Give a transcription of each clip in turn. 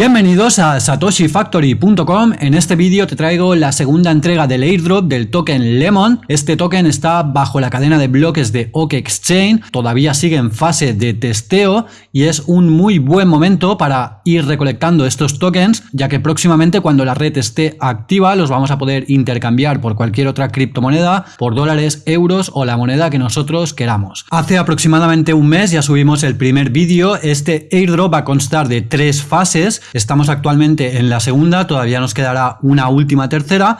Bienvenidos a satoshifactory.com. En este vídeo te traigo la segunda entrega del airdrop del token Lemon. Este token está bajo la cadena de bloques de OK Exchange, todavía sigue en fase de testeo y es un muy buen momento para ir recolectando estos tokens, ya que próximamente cuando la red esté activa los vamos a poder intercambiar por cualquier otra criptomoneda, por dólares, euros o la moneda que nosotros queramos. Hace aproximadamente un mes ya subimos el primer vídeo. Este airdrop va a constar de tres fases Estamos actualmente en la segunda, todavía nos quedará una última tercera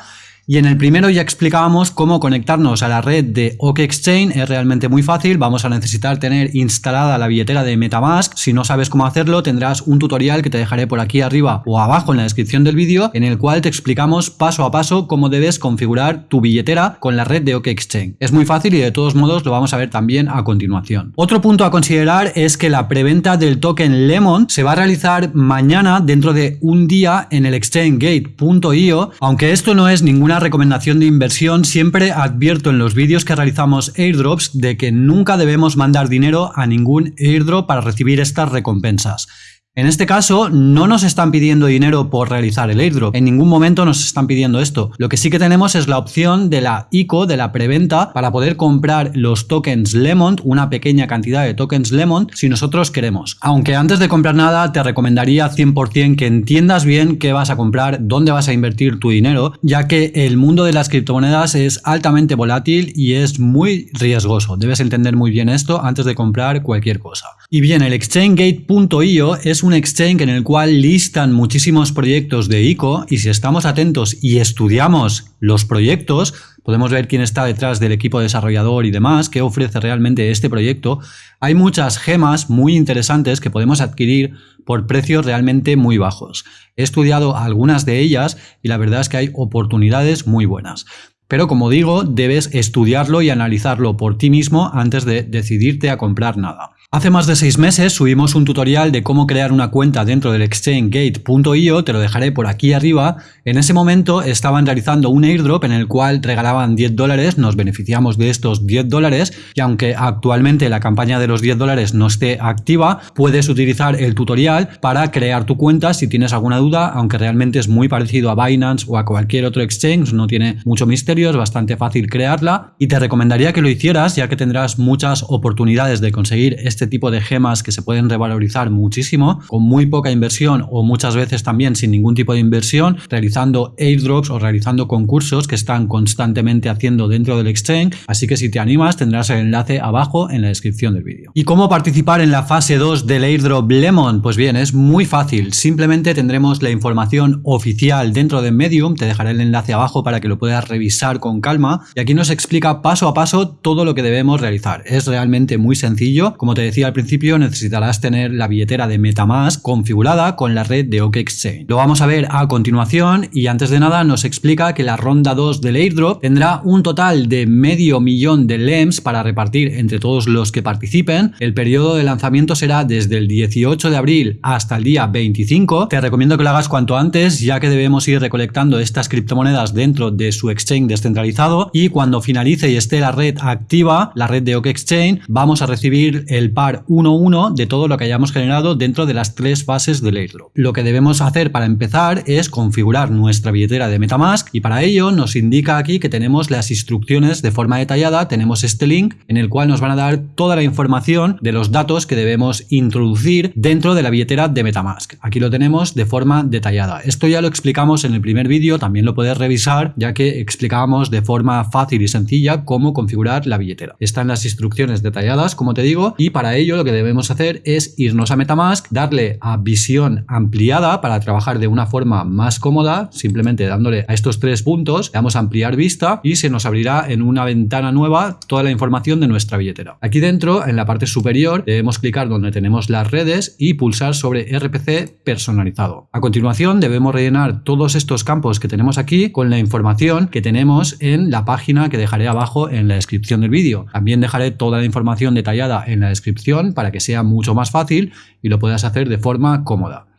y en el primero ya explicábamos cómo conectarnos a la red de OK Exchange, es realmente muy fácil, vamos a necesitar tener instalada la billetera de Metamask, si no sabes cómo hacerlo tendrás un tutorial que te dejaré por aquí arriba o abajo en la descripción del vídeo en el cual te explicamos paso a paso cómo debes configurar tu billetera con la red de OK Exchange. Es muy fácil y de todos modos lo vamos a ver también a continuación. Otro punto a considerar es que la preventa del token Lemon se va a realizar mañana dentro de un día en el exchangegate.io, aunque esto no es ninguna recomendación de inversión, siempre advierto en los vídeos que realizamos airdrops de que nunca debemos mandar dinero a ningún airdrop para recibir estas recompensas. En este caso, no nos están pidiendo dinero por realizar el airdrop. En ningún momento nos están pidiendo esto. Lo que sí que tenemos es la opción de la ICO, de la preventa, para poder comprar los tokens Lemon, una pequeña cantidad de tokens Lemon, si nosotros queremos. Aunque antes de comprar nada, te recomendaría 100% que entiendas bien qué vas a comprar, dónde vas a invertir tu dinero, ya que el mundo de las criptomonedas es altamente volátil y es muy riesgoso. Debes entender muy bien esto antes de comprar cualquier cosa. Y bien, el exchangegate.io es un exchange en el cual listan muchísimos proyectos de ICO y si estamos atentos y estudiamos los proyectos, podemos ver quién está detrás del equipo desarrollador y demás, qué ofrece realmente este proyecto. Hay muchas gemas muy interesantes que podemos adquirir por precios realmente muy bajos. He estudiado algunas de ellas y la verdad es que hay oportunidades muy buenas. Pero como digo, debes estudiarlo y analizarlo por ti mismo antes de decidirte a comprar nada. Hace más de seis meses subimos un tutorial de cómo crear una cuenta dentro del exchangegate.io, te lo dejaré por aquí arriba. En ese momento estaban realizando un airdrop en el cual regalaban 10 dólares, nos beneficiamos de estos 10 dólares y aunque actualmente la campaña de los 10 dólares no esté activa, puedes utilizar el tutorial para crear tu cuenta si tienes alguna duda, aunque realmente es muy parecido a Binance o a cualquier otro exchange, no tiene mucho misterio, es bastante fácil crearla. Y te recomendaría que lo hicieras ya que tendrás muchas oportunidades de conseguir este este tipo de gemas que se pueden revalorizar muchísimo con muy poca inversión o muchas veces también sin ningún tipo de inversión, realizando airdrops o realizando concursos que están constantemente haciendo dentro del exchange. Así que si te animas tendrás el enlace abajo en la descripción del vídeo. ¿Y cómo participar en la fase 2 del airdrop Lemon? Pues bien, es muy fácil. Simplemente tendremos la información oficial dentro de Medium. Te dejaré el enlace abajo para que lo puedas revisar con calma. Y aquí nos explica paso a paso todo lo que debemos realizar. Es realmente muy sencillo. Como te decía al principio, necesitarás tener la billetera de Metamask configurada con la red de OKExchange. Lo vamos a ver a continuación y antes de nada nos explica que la ronda 2 del airdrop tendrá un total de medio millón de LEMS para repartir entre todos los que participen. El periodo de lanzamiento será desde el 18 de abril hasta el día 25. Te recomiendo que lo hagas cuanto antes ya que debemos ir recolectando estas criptomonedas dentro de su exchange descentralizado y cuando finalice y esté la red activa, la red de OKExchange, vamos a recibir el 1-1 de todo lo que hayamos generado dentro de las tres fases del airdrop. Lo que debemos hacer para empezar es configurar nuestra billetera de Metamask y para ello nos indica aquí que tenemos las instrucciones de forma detallada, tenemos este link en el cual nos van a dar toda la información de los datos que debemos introducir dentro de la billetera de Metamask. Aquí lo tenemos de forma detallada. Esto ya lo explicamos en el primer vídeo, también lo puedes revisar ya que explicábamos de forma fácil y sencilla cómo configurar la billetera. Están las instrucciones detalladas, como te digo, y para ello lo que debemos hacer es irnos a Metamask, darle a visión ampliada para trabajar de una forma más cómoda, simplemente dándole a estos tres puntos, le damos a ampliar vista y se nos abrirá en una ventana nueva toda la información de nuestra billetera. Aquí dentro, en la parte superior, debemos clicar donde tenemos las redes y pulsar sobre RPC personalizado. A continuación, debemos rellenar todos estos campos que tenemos aquí con la información que tenemos en la página que dejaré abajo en la descripción del vídeo. También dejaré toda la información detallada en la descripción para que sea mucho más fácil y lo puedas hacer de forma cómoda.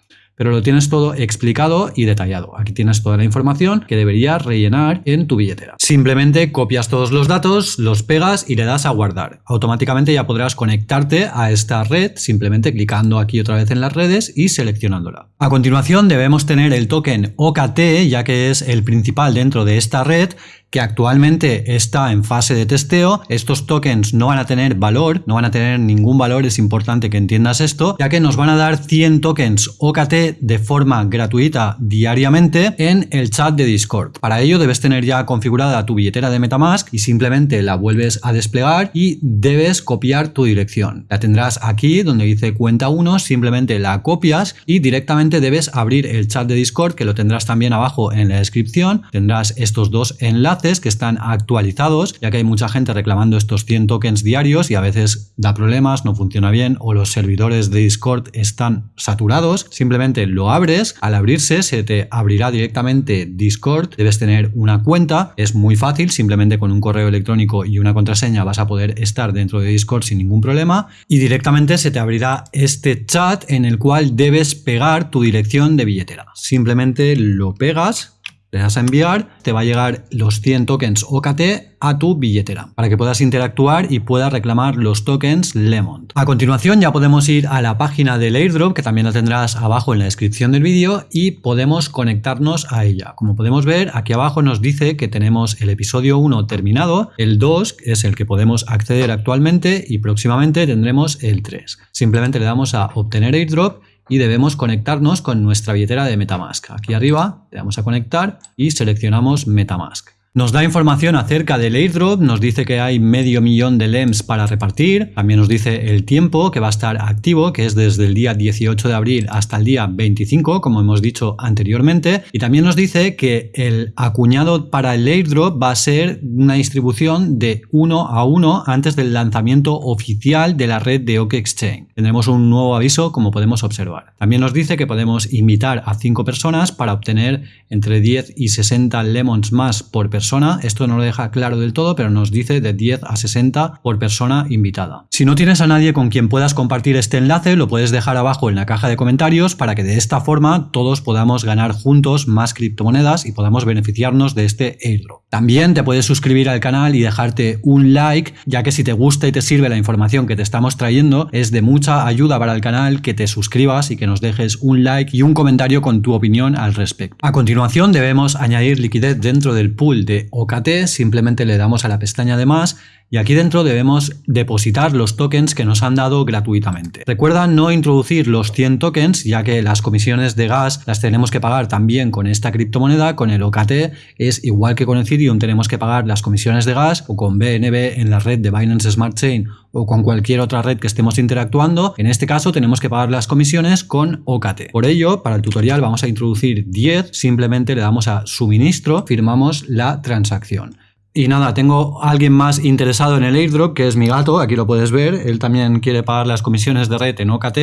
Pero lo tienes todo explicado y detallado. Aquí tienes toda la información que deberías rellenar en tu billetera. Simplemente copias todos los datos, los pegas y le das a guardar. Automáticamente ya podrás conectarte a esta red simplemente clicando aquí otra vez en las redes y seleccionándola. A continuación debemos tener el token OKT ya que es el principal dentro de esta red que actualmente está en fase de testeo. Estos tokens no van a tener valor, no van a tener ningún valor, es importante que entiendas esto, ya que nos van a dar 100 tokens OKT de forma gratuita diariamente en el chat de Discord. Para ello debes tener ya configurada tu billetera de Metamask y simplemente la vuelves a desplegar y debes copiar tu dirección. La tendrás aquí donde dice cuenta 1, simplemente la copias y directamente debes abrir el chat de Discord que lo tendrás también abajo en la descripción. Tendrás estos dos enlaces que están actualizados, ya que hay mucha gente reclamando estos 100 tokens diarios y a veces da problemas, no funciona bien o los servidores de Discord están saturados. Simplemente lo abres, al abrirse se te abrirá directamente Discord, debes tener una cuenta, es muy fácil, simplemente con un correo electrónico y una contraseña vas a poder estar dentro de Discord sin ningún problema y directamente se te abrirá este chat en el cual debes pegar tu dirección de billetera. Simplemente lo pegas le das a enviar, te va a llegar los 100 tokens OKT a tu billetera para que puedas interactuar y puedas reclamar los tokens Lemon. A continuación ya podemos ir a la página del airdrop que también la tendrás abajo en la descripción del vídeo y podemos conectarnos a ella. Como podemos ver aquí abajo nos dice que tenemos el episodio 1 terminado, el 2 es el que podemos acceder actualmente y próximamente tendremos el 3. Simplemente le damos a obtener airdrop y debemos conectarnos con nuestra billetera de Metamask. Aquí arriba le damos a conectar y seleccionamos Metamask. Nos da información acerca del airdrop, nos dice que hay medio millón de LEMS para repartir, también nos dice el tiempo que va a estar activo, que es desde el día 18 de abril hasta el día 25, como hemos dicho anteriormente, y también nos dice que el acuñado para el airdrop va a ser una distribución de 1 a 1 antes del lanzamiento oficial de la red de OK Exchange. Tendremos un nuevo aviso como podemos observar. También nos dice que podemos invitar a 5 personas para obtener entre 10 y 60 lemons más por persona esto no lo deja claro del todo, pero nos dice de 10 a 60 por persona invitada. Si no tienes a nadie con quien puedas compartir este enlace, lo puedes dejar abajo en la caja de comentarios para que de esta forma todos podamos ganar juntos más criptomonedas y podamos beneficiarnos de este airdrop. También te puedes suscribir al canal y dejarte un like, ya que si te gusta y te sirve la información que te estamos trayendo, es de mucha ayuda para el canal que te suscribas y que nos dejes un like y un comentario con tu opinión al respecto. A continuación debemos añadir liquidez dentro del pool de OKT, simplemente le damos a la pestaña de más y aquí dentro debemos depositar los tokens que nos han dado gratuitamente. Recuerda no introducir los 100 tokens ya que las comisiones de gas las tenemos que pagar también con esta criptomoneda, con el OKT es igual que con Ethereum tenemos que pagar las comisiones de gas o con BNB en la red de Binance Smart Chain o con cualquier otra red que estemos interactuando, en este caso tenemos que pagar las comisiones con OKT. Por ello, para el tutorial vamos a introducir 10, simplemente le damos a suministro, firmamos la transacción. Y nada, tengo a alguien más interesado en el airdrop, que es mi gato, aquí lo puedes ver. Él también quiere pagar las comisiones de red en OKT.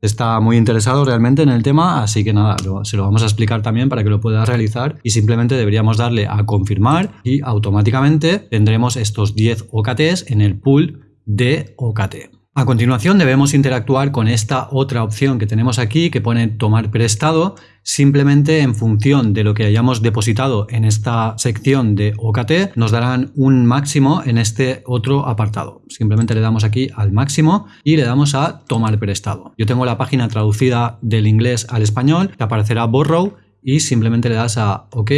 Está muy interesado realmente en el tema, así que nada, se lo vamos a explicar también para que lo pueda realizar y simplemente deberíamos darle a confirmar y automáticamente tendremos estos 10 OKTs en el pool de OKT. A continuación debemos interactuar con esta otra opción que tenemos aquí que pone tomar prestado simplemente en función de lo que hayamos depositado en esta sección de OKT nos darán un máximo en este otro apartado. Simplemente le damos aquí al máximo y le damos a tomar prestado. Yo tengo la página traducida del inglés al español, te aparecerá borrow y simplemente le das a OK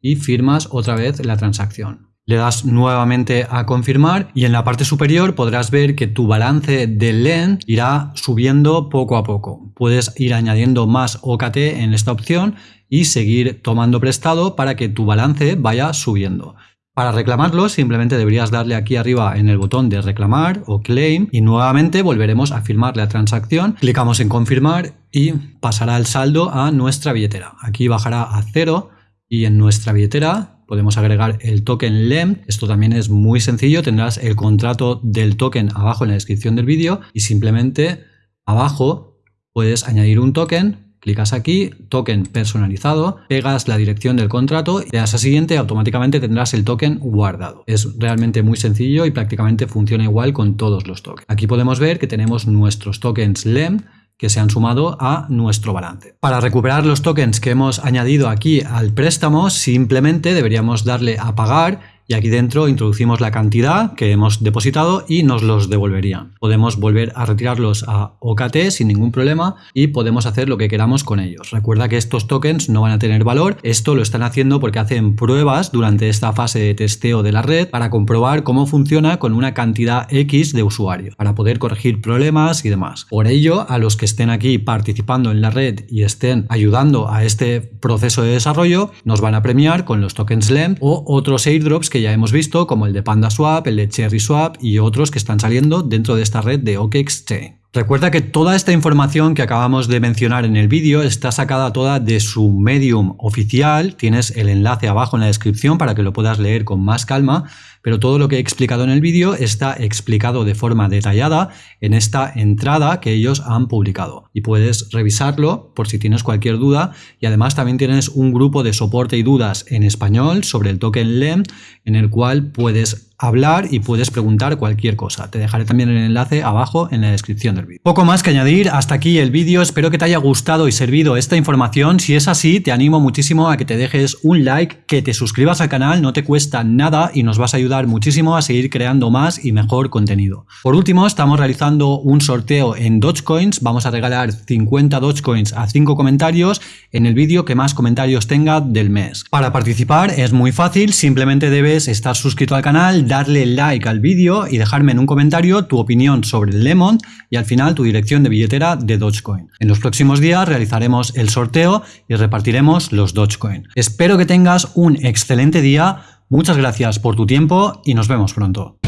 y firmas otra vez la transacción. Le das nuevamente a confirmar y en la parte superior podrás ver que tu balance de LEN irá subiendo poco a poco. Puedes ir añadiendo más OKT en esta opción y seguir tomando prestado para que tu balance vaya subiendo. Para reclamarlo simplemente deberías darle aquí arriba en el botón de reclamar o claim y nuevamente volveremos a firmar la transacción. Clicamos en confirmar y pasará el saldo a nuestra billetera. Aquí bajará a cero y en nuestra billetera podemos agregar el token LEM. Esto también es muy sencillo. Tendrás el contrato del token abajo en la descripción del vídeo y simplemente abajo puedes añadir un token Clicas aquí, token personalizado, pegas la dirección del contrato y le das a siguiente automáticamente tendrás el token guardado. Es realmente muy sencillo y prácticamente funciona igual con todos los tokens. Aquí podemos ver que tenemos nuestros tokens LEM que se han sumado a nuestro balance. Para recuperar los tokens que hemos añadido aquí al préstamo, simplemente deberíamos darle a pagar y aquí dentro introducimos la cantidad que hemos depositado y nos los devolverían. Podemos volver a retirarlos a OKT sin ningún problema y podemos hacer lo que queramos con ellos. Recuerda que estos tokens no van a tener valor, esto lo están haciendo porque hacen pruebas durante esta fase de testeo de la red para comprobar cómo funciona con una cantidad X de usuarios, para poder corregir problemas y demás. Por ello, a los que estén aquí participando en la red y estén ayudando a este proceso de desarrollo, nos van a premiar con los tokens LEM o otros airdrops que ya hemos visto, como el de PandaSwap, el de CherrySwap y otros que están saliendo dentro de esta red de OKExChain. Recuerda que toda esta información que acabamos de mencionar en el vídeo está sacada toda de su Medium oficial, tienes el enlace abajo en la descripción para que lo puedas leer con más calma, pero todo lo que he explicado en el vídeo está explicado de forma detallada en esta entrada que ellos han publicado. Y puedes revisarlo por si tienes cualquier duda. Y además también tienes un grupo de soporte y dudas en español sobre el token LEM en el cual puedes hablar y puedes preguntar cualquier cosa. Te dejaré también el enlace abajo en la descripción del vídeo. Poco más que añadir, hasta aquí el vídeo, espero que te haya gustado y servido esta información. Si es así, te animo muchísimo a que te dejes un like, que te suscribas al canal, no te cuesta nada y nos vas a ayudar muchísimo a seguir creando más y mejor contenido. Por último, estamos realizando un sorteo en Dogecoins, vamos a regalar 50 Dogecoins a 5 comentarios en el vídeo que más comentarios tenga del mes. Para participar es muy fácil, simplemente debes estar suscrito al canal, darle like al vídeo y dejarme en un comentario tu opinión sobre el Lemon y al final tu dirección de billetera de Dogecoin. En los próximos días realizaremos el sorteo y repartiremos los Dogecoin. Espero que tengas un excelente día, muchas gracias por tu tiempo y nos vemos pronto.